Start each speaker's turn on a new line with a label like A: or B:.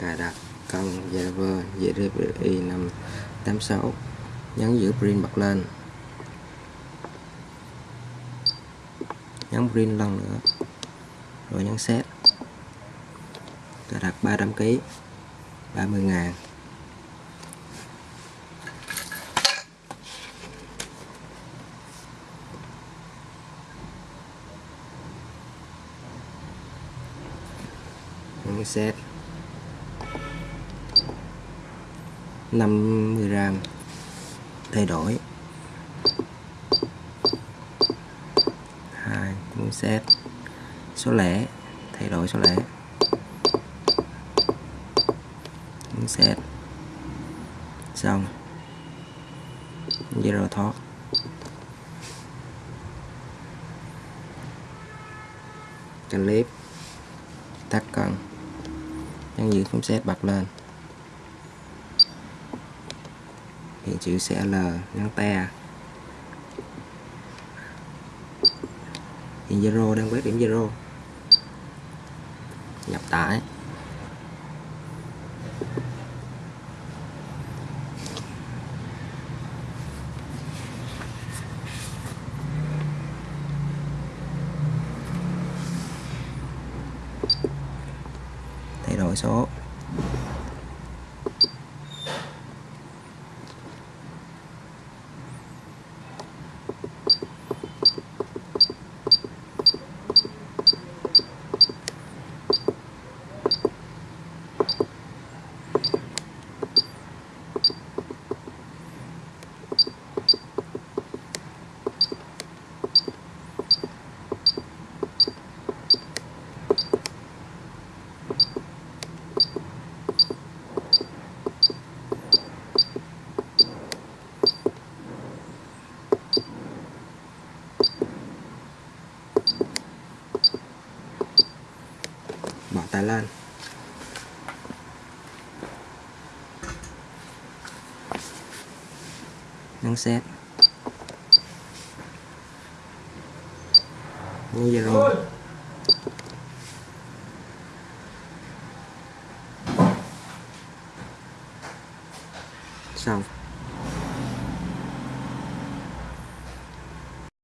A: cài đặt cần server GDPI 586 nhấn giữ print bật lên. Nhấn print lần nữa, rồi nhấn set. Cài đặt 300 kg 30 ngàn. Nhấn set. 50 gram thay đổi. Hai nhấn xét số lẻ, thay đổi số lẻ. Nhấn xét xong. Zero thoát clip. Tắt cần nhân giữ phím set bật lên. Hiện chữ CL ngắn te hiện zero, đang quét điểm zero. Nhập tải. Thay đổi số. Bỏ Lan. Lên nhấn set nhấn zero xong